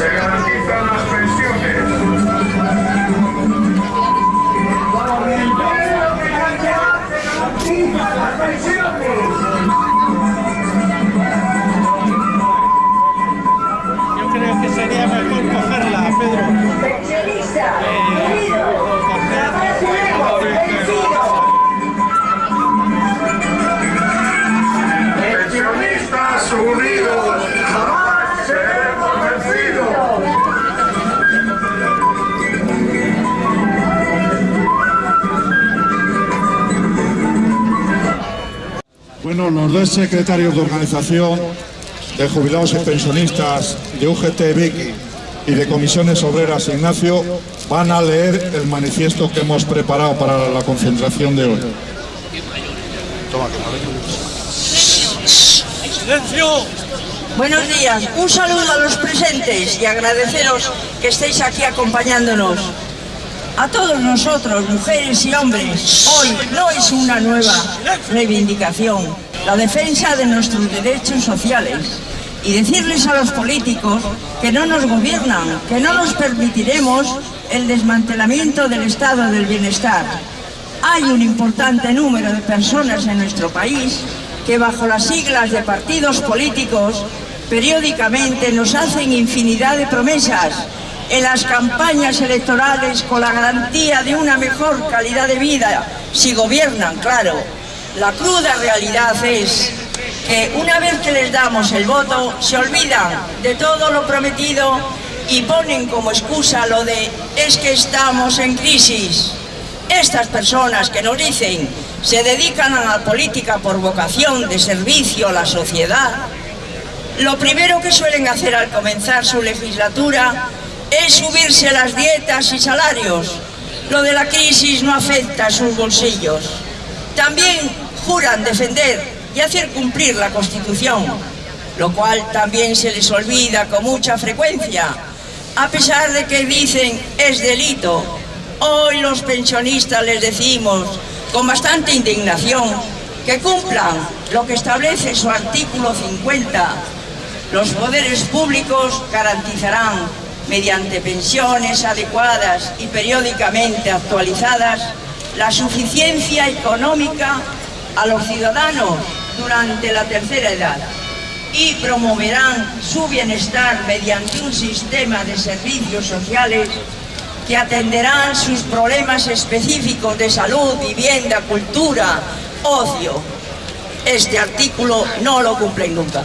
Second. Bueno, los dos secretarios de organización de jubilados y pensionistas de UGT Vicky y de comisiones obreras Ignacio van a leer el manifiesto que hemos preparado para la concentración de hoy. ¡Silencio! Buenos días, un saludo a los presentes y agradeceros que estéis aquí acompañándonos. A todos nosotros, mujeres y hombres, hoy no es una nueva reivindicación, la defensa de nuestros derechos sociales. Y decirles a los políticos que no nos gobiernan, que no nos permitiremos el desmantelamiento del estado del bienestar. Hay un importante número de personas en nuestro país que bajo las siglas de partidos políticos periódicamente nos hacen infinidad de promesas en las campañas electorales con la garantía de una mejor calidad de vida, si gobiernan, claro. La cruda realidad es que una vez que les damos el voto, se olvidan de todo lo prometido y ponen como excusa lo de es que estamos en crisis. Estas personas que nos dicen se dedican a la política por vocación de servicio a la sociedad, lo primero que suelen hacer al comenzar su legislatura es subirse las dietas y salarios. Lo de la crisis no afecta a sus bolsillos. También juran defender y hacer cumplir la Constitución, lo cual también se les olvida con mucha frecuencia, a pesar de que dicen es delito. Hoy los pensionistas les decimos con bastante indignación que cumplan lo que establece su artículo 50. Los poderes públicos garantizarán mediante pensiones adecuadas y periódicamente actualizadas la suficiencia económica a los ciudadanos durante la tercera edad y promoverán su bienestar mediante un sistema de servicios sociales que atenderán sus problemas específicos de salud, vivienda, cultura, ocio. Este artículo no lo cumplen nunca.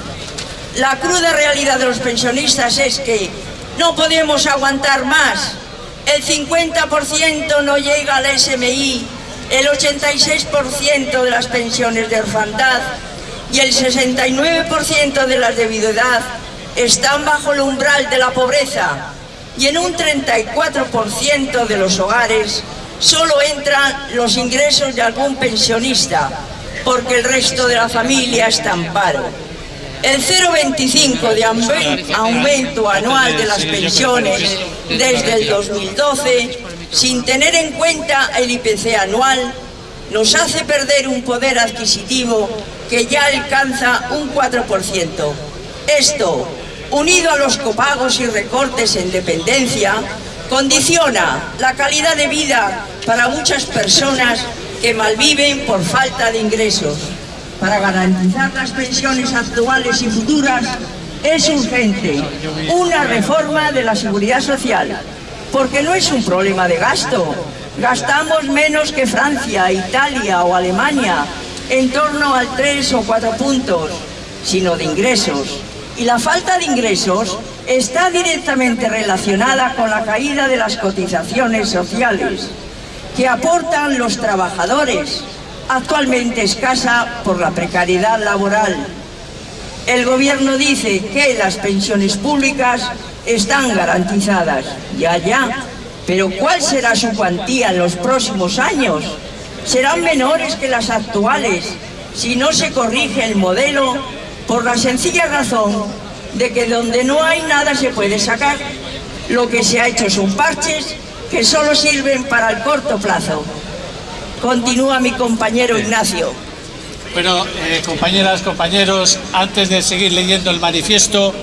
La cruda realidad de los pensionistas es que no podemos aguantar más. El 50% no llega al SMI, el 86% de las pensiones de orfandad y el 69% de las de viudedad están bajo el umbral de la pobreza y en un 34% de los hogares solo entran los ingresos de algún pensionista porque el resto de la familia está en paro. El 0,25 de aumen- aumento anual de las pensiones desde el 2012, sin tener en cuenta el IPC anual, nos hace perder un poder adquisitivo que ya alcanza un 4%. Esto, unido a los copagos y recortes en dependencia, condiciona la calidad de vida para muchas personas que malviven por falta de ingresos. Para garantizar las pensiones actuales y futuras es urgente una reforma de la seguridad social, porque no es un problema de gasto. Gastamos menos que Francia, Italia o Alemania, en torno al 3 o 4 puntos, sino de ingresos. Y la falta de ingresos está directamente relacionada con la caída de las cotizaciones sociales que aportan los trabajadores, actualmente escasa por la precariedad laboral. El gobierno dice que las pensiones públicas están garantizadas, ya, ya, pero ¿cuál será su cuantía en los próximos años? Serán menores que las actuales si no se corrige el modelo por la sencilla razón de que donde no hay nada se puede sacar. Lo que se ha hecho son parches que solo sirven para el corto plazo. Continúa mi compañero Ignacio. Bueno, eh, compañeras, compañeros, antes de seguir leyendo el manifiesto,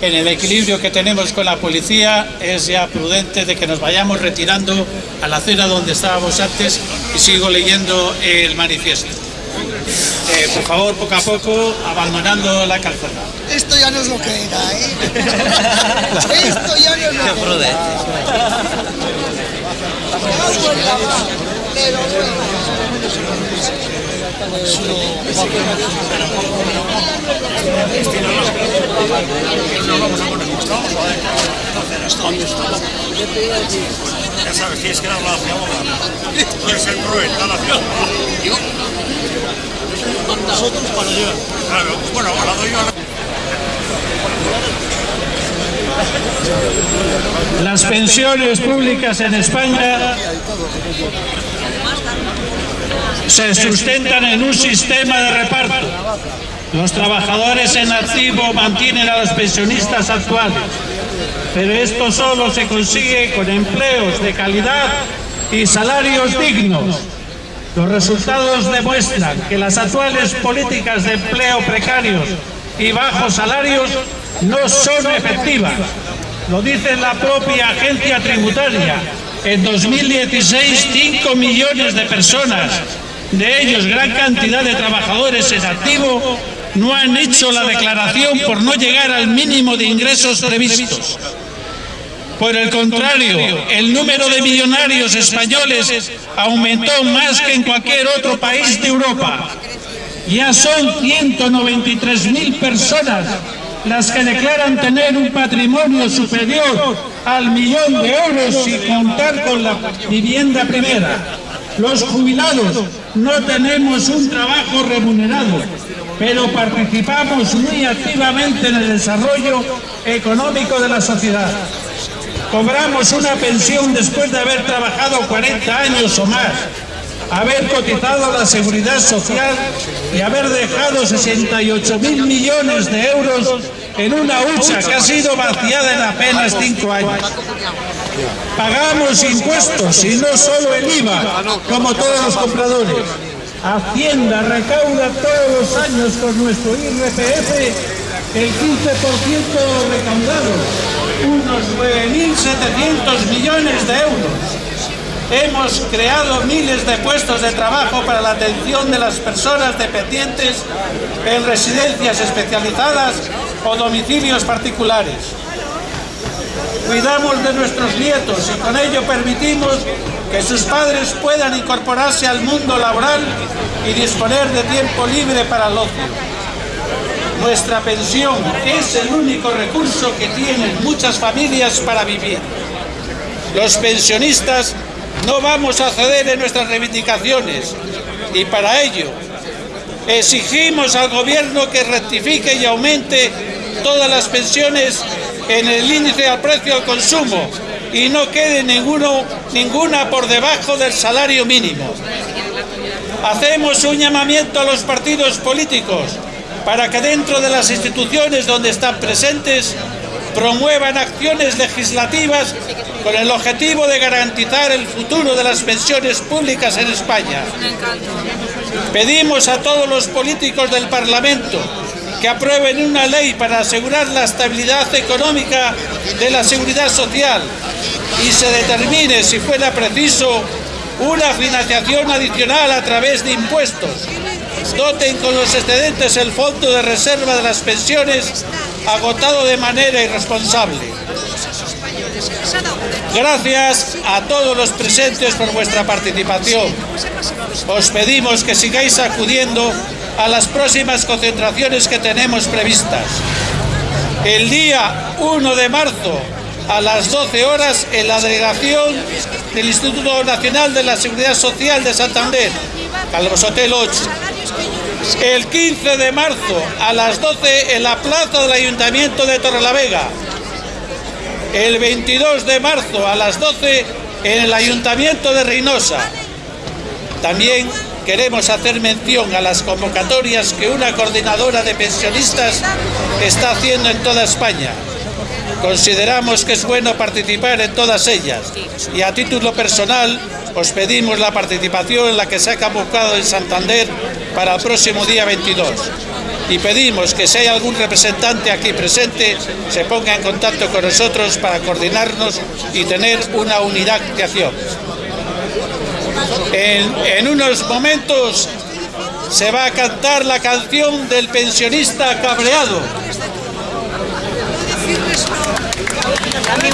en el equilibrio que tenemos con la policía, es ya prudente de que nos vayamos retirando a la acera donde estábamos antes y sigo leyendo el manifiesto. por favor, poco a poco, abandonando la calzada. Esto ya no es lo que era, ¿eh? Esto ya no es lo que era. Cago en Ya sabes, tienes que la eres el cruel, da la fiamma. Nosotros para llevar. Bueno, la doy yo. Las pensiones públicas en España se sustentan en un sistema de reparto. Los trabajadores en activo mantienen a los pensionistas actuales, pero esto solo se consigue con empleos de calidad y salarios dignos. Los resultados demuestran que las actuales políticas de empleo precarios y bajos salarios no son efectivas. Lo dice la propia agencia tributaria. En 2016, 5 millones de personas, de ellos gran cantidad de trabajadores en activo, no han hecho la declaración por no llegar al mínimo de ingresos previstos. Por el contrario, el número de millonarios españoles aumentó más que en cualquier otro país de Europa. Ya son 193.000 personas las que declaran tener un patrimonio superior al millón de euros sin contar con la vivienda primera. Los jubilados no tenemos un trabajo remunerado, pero participamos muy activamente en el desarrollo económico de la sociedad. Cobramos una pensión después de haber trabajado 40 años o más, haber cotizado la seguridad social y haber dejado 68 mil millones de euros en una hucha que ha sido vaciada en apenas 5 años. Pagamos impuestos y no solo el IVA, como todos los compradores. Hacienda recauda todos los años con nuestro IRPF el 15% recaudado, unos 9.700 millones de euros. Hemos creado miles de puestos de trabajo para la atención de las personas dependientes en residencias especializadas o domicilios particulares. Cuidamos de nuestros nietos y con ello permitimos que sus padres puedan incorporarse al mundo laboral y disponer de tiempo libre para el ocio. Nuestra pensión es el único recurso que tienen muchas familias para vivir. Los pensionistas no vamos a ceder en nuestras reivindicaciones y para ello exigimos al gobierno que rectifique y aumente todas las pensiones en el índice al precio al consumo y no quede ninguno, ninguna por debajo del salario mínimo. Hacemos un llamamiento a los partidos políticos para que dentro de las instituciones donde están presentes promuevan acciones legislativas con el objetivo de garantizar el futuro de las pensiones públicas en España. Pedimos a todos los políticos del Parlamento que aprueben una ley para asegurar la estabilidad económica de la seguridad social y se determine, si fuera preciso, una financiación adicional a través de impuestos. Doten con los excedentes el fondo de reserva de las pensiones agotado de manera irresponsable. Gracias a todos los presentes por vuestra participación. Os pedimos que sigáis acudiendo a las próximas concentraciones que tenemos previstas. El día 1 de marzo a las 12 horas en la delegación del Instituto Nacional de la Seguridad Social de Santander, Calvos Hotel 8. El 15 de marzo a las 12 en la plaza del Ayuntamiento de Torrelavega. El 22 de marzo a las 12 en el Ayuntamiento de Reynosa. También queremos hacer mención a las convocatorias que una coordinadora de pensionistas está haciendo en toda España. Consideramos que es bueno participar en todas ellas y a título personal os pedimos la participación en la que se ha convocado en Santander para el próximo día 22 y pedimos que si hay algún representante aquí presente se ponga en contacto con nosotros para coordinarnos y tener una unidad de acción. En, unos momentos se va a cantar la canción del pensionista cabreado. Dame